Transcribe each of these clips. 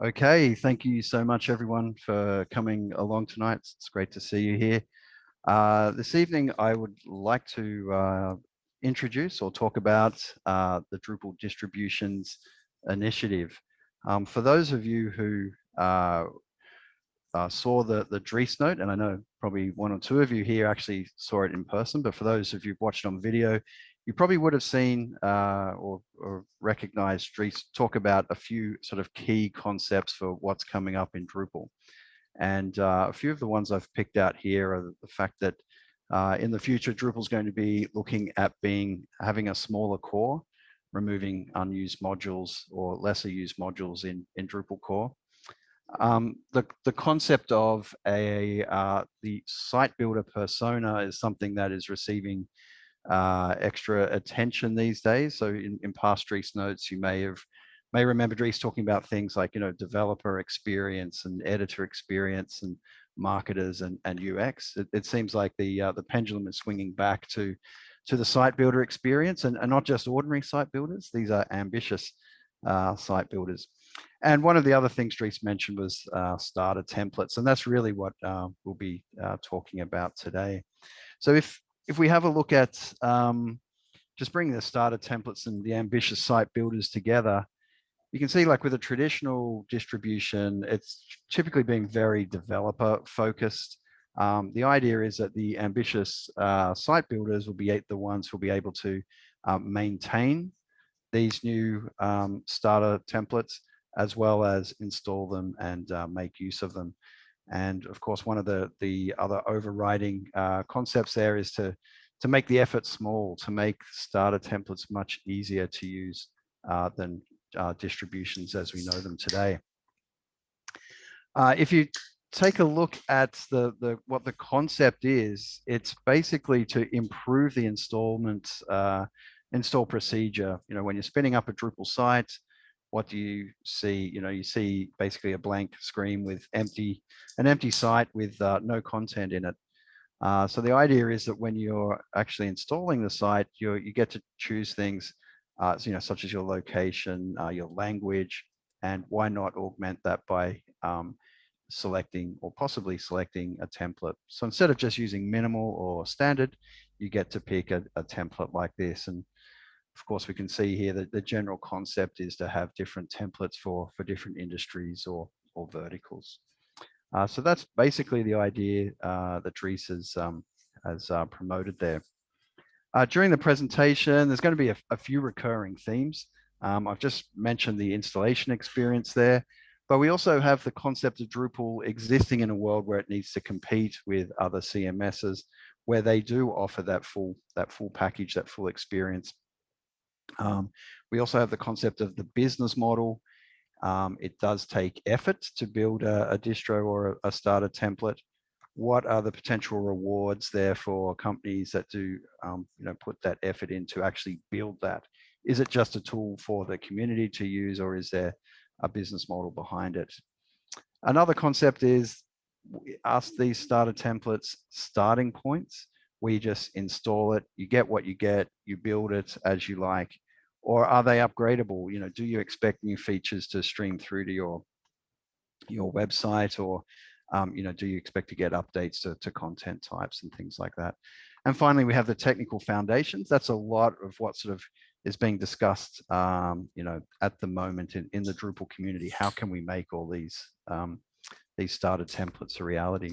Okay, thank you so much everyone for coming along tonight. It's great to see you here. Uh, this evening, I would like to uh, introduce or talk about uh, the Drupal distributions initiative. Um, for those of you who uh, uh, saw the, the Dries note, and I know probably one or two of you here actually saw it in person, but for those of you who've watched on video, you probably would have seen uh, or, or, recognized Dries talk about a few sort of key concepts for what's coming up in Drupal. And uh, a few of the ones I've picked out here are the fact that uh, in the future, Drupal is going to be looking at being having a smaller core, removing unused modules or lesser used modules in, in Drupal core. Um, the, the concept of a uh, the site builder persona is something that is receiving uh, extra attention these days. So in, in past Dries notes, you may have may remember Dries talking about things like, you know, developer experience and editor experience and marketers and, and UX. It, it seems like the uh, the pendulum is swinging back to to the site builder experience and, and not just ordinary site builders. These are ambitious uh, site builders. And one of the other things Dries mentioned was uh, starter templates, and that's really what uh, we'll be uh, talking about today. So if if we have a look at um, just bringing the starter templates and the ambitious site builders together, you can see like with a traditional distribution, it's typically being very developer focused. Um, the idea is that the ambitious uh, site builders will be the ones who will be able to uh, maintain these new um, starter templates as well as install them and uh, make use of them. And of course, one of the, the other overriding uh, concepts there is to, to make the effort small, to make starter templates much easier to use uh, than uh, distributions as we know them today. Uh, if you take a look at the, the what the concept is, it's basically to improve the installment uh, install procedure. You know, when you're spinning up a Drupal site, what do you see? You know, you see basically a blank screen with empty, an empty site with uh, no content in it. Uh, so the idea is that when you're actually installing the site, you you get to choose things, uh, you know, such as your location, uh, your language, and why not augment that by um, selecting or possibly selecting a template. So instead of just using minimal or standard, you get to pick a, a template like this. And of course, we can see here that the general concept is to have different templates for, for different industries or, or verticals. Uh, so that's basically the idea uh, that Dries has, um, has uh, promoted there. Uh, during the presentation, there's going to be a, a few recurring themes. Um, I've just mentioned the installation experience there, but we also have the concept of Drupal existing in a world where it needs to compete with other CMSs, where they do offer that full that full package, that full experience. Um, we also have the concept of the business model. Um, it does take effort to build a, a distro or a, a, starter template. What are the potential rewards there for companies that do, um, you know, put that effort in to actually build that? Is it just a tool for the community to use, or is there a business model behind it? Another concept is ask these starter templates starting points. We just install it, you get what you get, you build it as you like, or are they upgradable? You know, do you expect new features to stream through to your your website or um, you know, do you expect to get updates to, to content types and things like that? And finally, we have the technical foundations. That's a lot of what sort of is being discussed, um, you know, at the moment in, in the Drupal community. How can we make all these um, these starter templates a reality?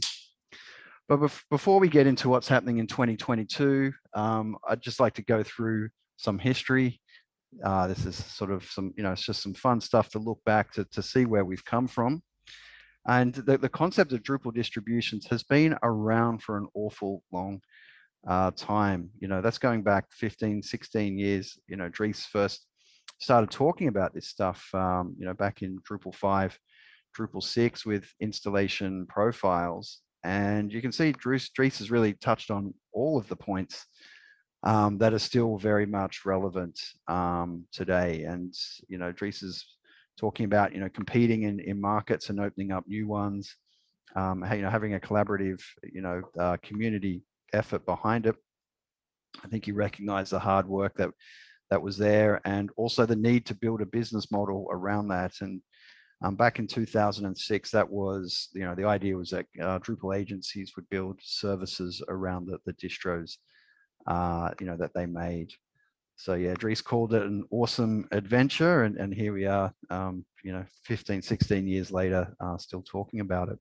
But bef before we get into what's happening in 2022, um, I'd just like to go through some history uh, this is sort of some, you know, it's just some fun stuff to look back to, to see where we've come from. And the, the concept of Drupal distributions has been around for an awful long uh, time. You know, that's going back 15, 16 years. You know, Dries first started talking about this stuff, um, you know, back in Drupal 5, Drupal 6 with installation profiles. And you can see Dries has really touched on all of the points um, that are still very much relevant um, today. And, you know, Dries is talking about, you know, competing in, in markets and opening up new ones, um, you know, having a collaborative, you know, uh, community effort behind it. I think you recognize the hard work that that was there and also the need to build a business model around that. And Um, back in 2006, that was, you know, the idea was that uh, Drupal agencies would build services around the, the distros, uh, you know, that they made. So yeah, Dries called it an awesome adventure. And, and here we are, um, you know, 15, 16 years later, uh, still talking about it.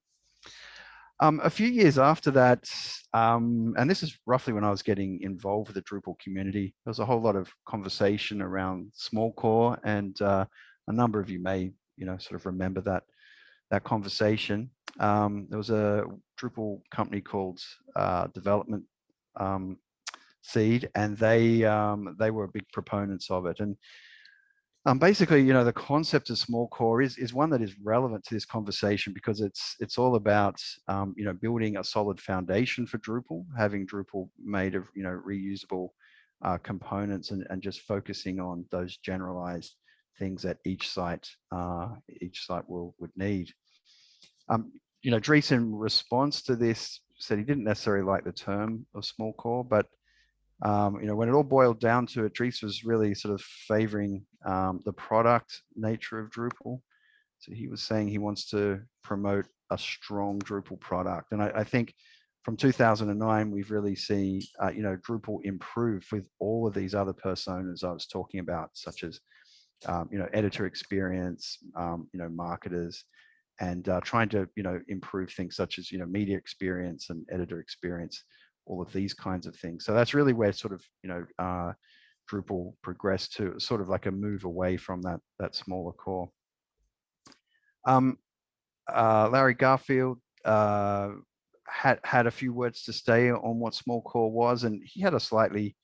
Um, a few years after that, um, and this is roughly when I was getting involved with the Drupal community, there was a whole lot of conversation around small core and uh, a number of you may, you know, sort of remember that that conversation. Um, there was a Drupal company called uh, Development um, Seed, and they um, they were big proponents of it. And um, basically, you know, the concept of small core is, is one that is relevant to this conversation because it's it's all about, um, you know, building a solid foundation for Drupal, having Drupal made of, you know, reusable uh, components and, and just focusing on those generalized things that each site uh, each site will would need. Um, you know, Dries in response to this said he didn't necessarily like the term of small core, but um, you know, when it all boiled down to it, Dries was really sort of favoring um, the product nature of Drupal. So he was saying he wants to promote a strong Drupal product. And I, I think from 2009, we've really seen, uh, you know, Drupal improve with all of these other personas I was talking about, such as, um, you know, editor experience, um, you know, marketers, and uh, trying to, you know, improve things such as, you know, media experience and editor experience all of these kinds of things. So that's really where sort of, you know, uh, Drupal progressed to sort of like a move away from that, that smaller core. Um, uh, Larry Garfield uh, had, had a few words to say on what small core was, and he had a slightly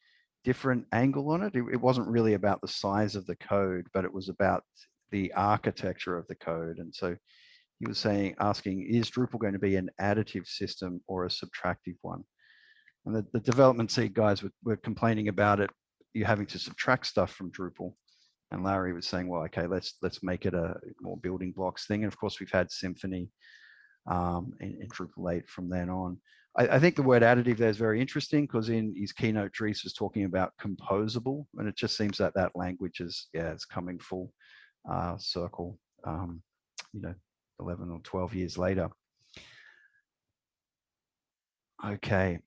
different angle on it. it. It wasn't really about the size of the code, but it was about the architecture of the code. And so he was saying, asking, is Drupal going to be an additive system or a subtractive one? And the, the development seed guys were, were complaining about it, you having to subtract stuff from Drupal. And Larry was saying, well, okay, let's let's make it a more building blocks thing. And of course, we've had Symfony um, in, in Drupal 8 from then on. I, I, think the word additive there is very interesting because in his keynote, Dries was talking about composable, and it just seems that that language is, yeah, it's coming full uh, circle, um, you know, 11 or 12 years later. Okay,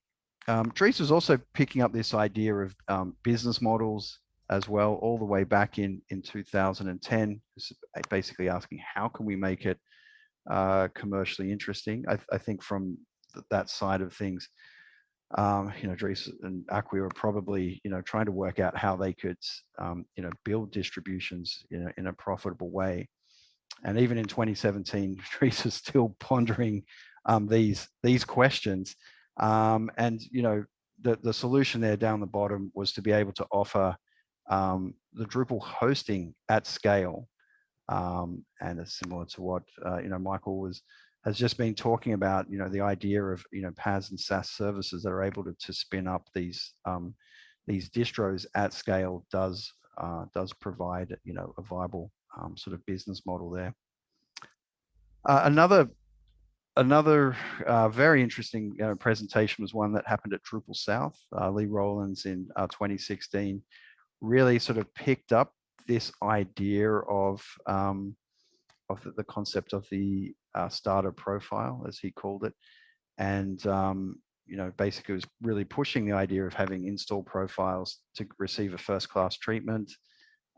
um, was also picking up this idea of um, business models as well, all the way back in, in 2010, basically asking how can we make it uh, commercially interesting? I, I think from th that side of things, um, you know, Dries and Acquia were probably, you know, trying to work out how they could, um, you know, build distributions in a, in a profitable way. And even in 2017, Dries is still pondering um, these these questions um, and, you know, the, the solution there down the bottom was to be able to offer um, the Drupal hosting at scale. Um, and it's similar to what, uh, you know, Michael was, has just been talking about, you know, the idea of, you know, PaaS and SaaS services that are able to, to spin up these, um, these distros at scale does, uh, does provide, you know, a viable um, sort of business model there. Uh, another another uh, very interesting uh, presentation was one that happened at Drupal South. Uh, Lee Rowlands in uh, 2016 really sort of picked up this idea of um, of the, concept of the uh, starter profile, as he called it, and um, you know basically was really pushing the idea of having install profiles to receive a first class treatment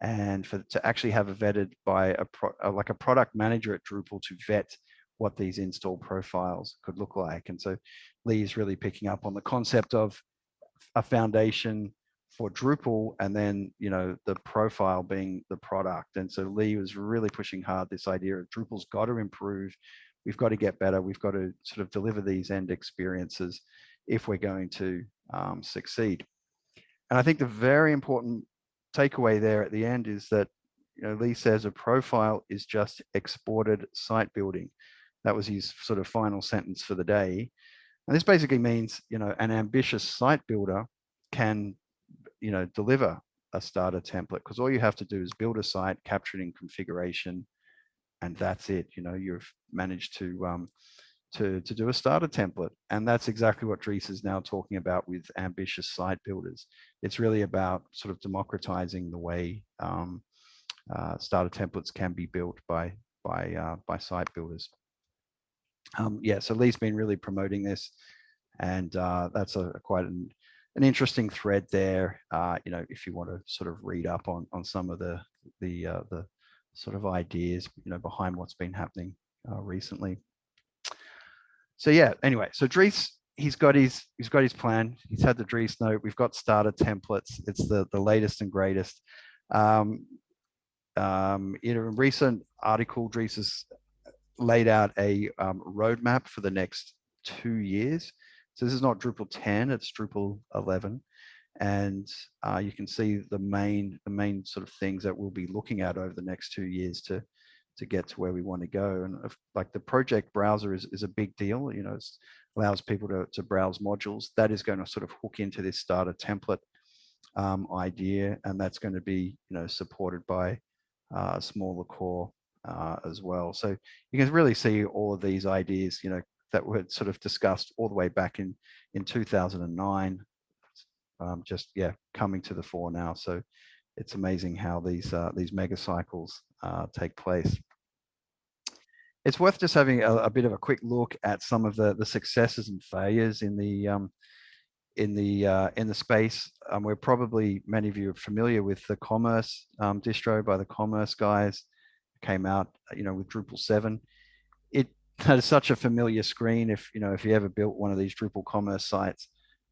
and for to actually have a vetted by a pro, uh, like a product manager at Drupal to vet what these install profiles could look like. And so Lee is really picking up on the concept of a foundation for Drupal and then, you know, the profile being the product. And so Lee was really pushing hard this idea of Drupal's got to improve. We've got to get better. We've got to sort of deliver these end experiences if we're going to um, succeed. And I think the very important takeaway there at the end is that you know, Lee says a profile is just exported site building. That was his sort of final sentence for the day. And this basically means, you know, an ambitious site builder can, you know, deliver a starter template because all you have to do is build a site, capture it in configuration, and that's it. You know, you've managed to um, to to do a starter template, and that's exactly what Dries is now talking about with ambitious site builders. It's really about sort of democratizing the way um, uh, starter templates can be built by by uh, by site builders. Um, yeah, so Lee's been really promoting this, and uh, that's a, a quite an, an interesting thread there. Uh, you know, if you want to sort of read up on on some of the the uh, the sort of ideas you know behind what's been happening uh, recently. So yeah, anyway, so Dries he's got his he's got his plan. He's had the Dries note. We've got starter templates. It's the the latest and greatest. Um, um, in a recent article, Dries has laid out a um, roadmap for the next two years. So this is not Drupal 10, it's Drupal 11. And uh, you can see the main the main sort of things that we'll be looking at over the next two years to to get to where we want to go. And if, like the project browser is, is a big deal, you know, it allows people to, to browse modules. That is going to sort of hook into this starter template um, idea. And that's going to be, you know, supported by uh, smaller core uh, as well. So you can really see all of these ideas, you know, that were sort of discussed all the way back in, in 2009, um, just, yeah, coming to the fore now. So it's amazing how these uh, these mega cycles uh, take place. It's worth just having a, a, bit of a quick look at some of the the successes and failures in the um, in the uh, in the space. Um, we're probably many of you are familiar with the Commerce um, distro by the Commerce guys. Came out, you know, with Drupal seven. It has such a familiar screen. If you know, if you ever built one of these Drupal Commerce sites,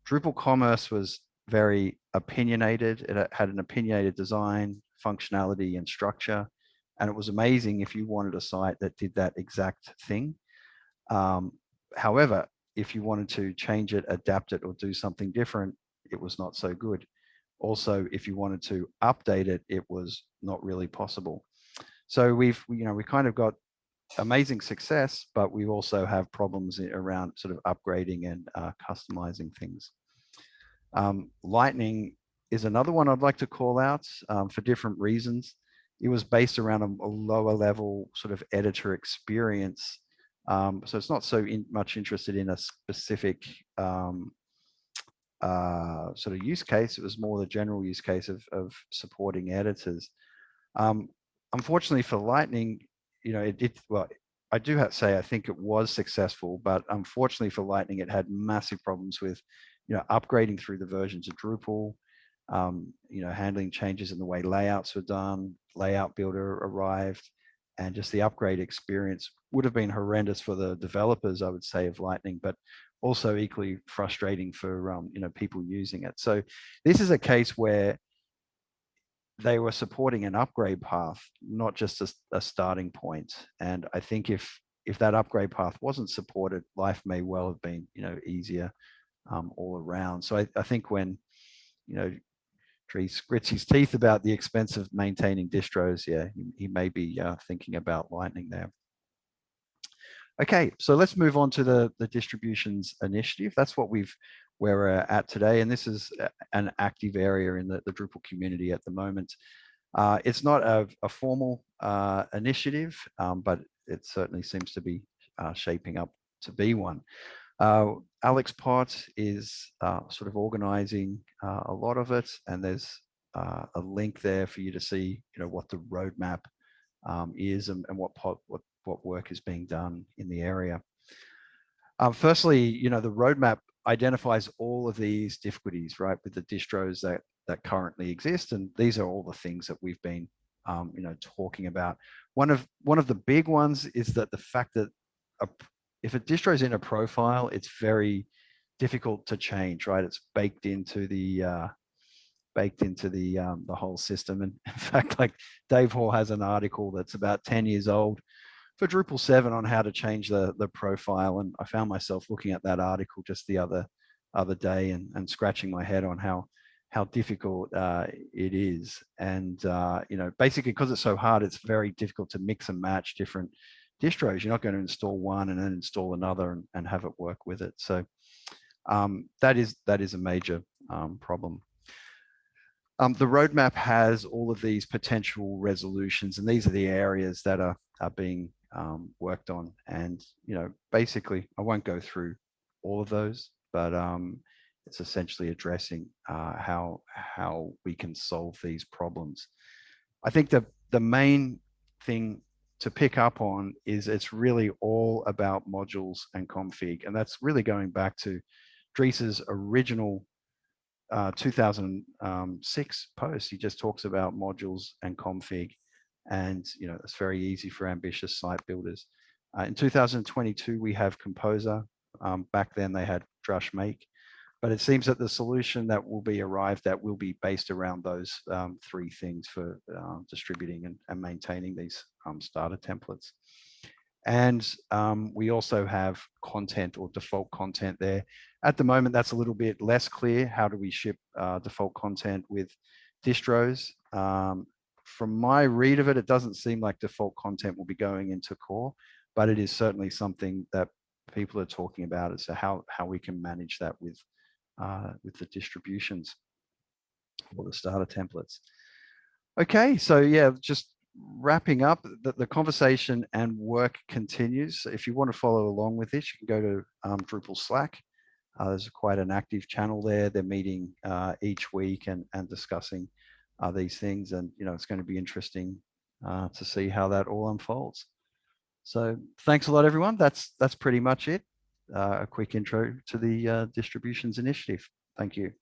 Drupal Commerce was very opinionated. It had an opinionated design, functionality, and structure. And it was amazing if you wanted a site that did that exact thing. Um, however, if you wanted to change it, adapt it, or do something different, it was not so good. Also, if you wanted to update it, it was not really possible. So we've, you know, we kind of got amazing success, but we also have problems around sort of upgrading and uh, customizing things. Um, Lightning is another one I'd like to call out um, for different reasons. It was based around a, a lower level sort of editor experience. Um, so it's not so in, much interested in a specific um, uh, sort of use case. It was more the general use case of, of supporting editors. Um, unfortunately for Lightning, you know, it, it well, I do have to say I think it was successful, but unfortunately for Lightning, it had massive problems with you know, upgrading through the versions of Drupal, um, you know, handling changes in the way layouts were done, layout builder arrived, and just the upgrade experience would have been horrendous for the developers, I would say, of Lightning, but also equally frustrating for um, you know people using it. So this is a case where they were supporting an upgrade path, not just a, a starting point. And I think if if that upgrade path wasn't supported, life may well have been you know easier um, all around. So I, I, think when, you know, Dries grits his teeth about the expense of maintaining distros, yeah, he, he may be uh, thinking about Lightning there. Okay, so let's move on to the, the distributions initiative. That's what we've where we're at today, and this is an active area in the, the Drupal community at the moment. Uh, it's not a, a formal uh, initiative, um, but it certainly seems to be uh, shaping up to be one. Uh, Alex Pott is uh, sort of organizing uh, a lot of it, and there's a link there for you to see, you know, what the roadmap um, is and, and what, pot, what what work is being done in the area. Um, firstly, you know, the roadmap identifies all of these difficulties, right, with the distros that that currently exist, and these are all the things that we've been, um, you know, talking about. One of one of the big ones is that the fact that a, if a distro is in a profile, it's very difficult to change, right? It's baked into the uh, baked into the um, the whole system. And in fact, like Dave Hall has an article that's about 10 years old for Drupal 7 on how to change the the profile. And I found myself looking at that article just the other other day and, and scratching my head on how how difficult uh, it is. And, uh, you know, basically because it's so hard, it's very difficult to mix and match different distros. You're not going to install one and then install another and, and have it work with it. So um, that is that is a major um, problem. Um, the roadmap has all of these potential resolutions, and these are the areas that are are being um, worked on. And you know, basically, I won't go through all of those, but um, it's essentially addressing uh, how how we can solve these problems. I think the the main thing to pick up on is it's really all about modules and config. And that's really going back to Dries' original uh, 2006 post. He just talks about modules and config. And, you know, it's very easy for ambitious site builders. Uh, in 2022, we have Composer. Um, back then they had Drush Make. But it seems that the solution that will be arrived at will be based around those um, three things for uh, distributing and, and, maintaining these um, starter templates. And um, we also have content or default content there. At the moment, that's a little bit less clear. How do we ship uh, default content with distros? From my read of it, it doesn't seem like default content will be going into core, but it is certainly something that people are talking about as to how, how we can manage that with uh, with the distributions or the starter templates. Okay, so yeah, just wrapping up, the, the conversation and work continues. If you want to follow along with this, you can go to um, Drupal Slack. Uh, there's quite an active channel there. They're meeting uh, each week and, and discussing uh, these things. And, you know, it's going to be interesting uh, to see how that all unfolds. So thanks a lot, everyone. That's, that's pretty much it uh, a quick intro to the uh, distributions initiative. Thank you.